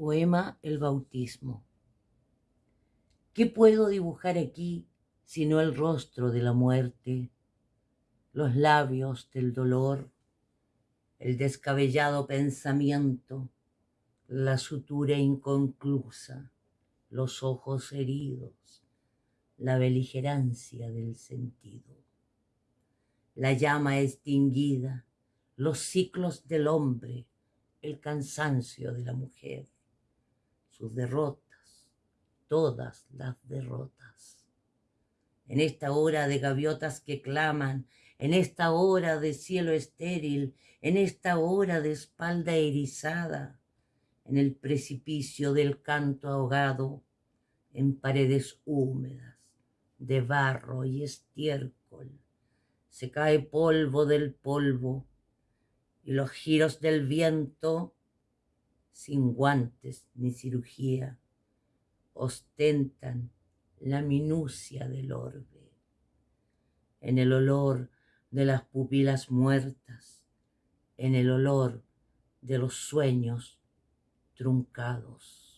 Poema El bautismo. ¿Qué puedo dibujar aquí sino el rostro de la muerte, los labios del dolor, el descabellado pensamiento, la sutura inconclusa, los ojos heridos, la beligerancia del sentido, la llama extinguida, los ciclos del hombre, el cansancio de la mujer, sus derrotas, todas las derrotas. En esta hora de gaviotas que claman, en esta hora de cielo estéril, en esta hora de espalda erizada, en el precipicio del canto ahogado, en paredes húmedas de barro y estiércol, se cae polvo del polvo y los giros del viento, sin guantes ni cirugía, ostentan la minucia del orbe. En el olor de las pupilas muertas, en el olor de los sueños truncados.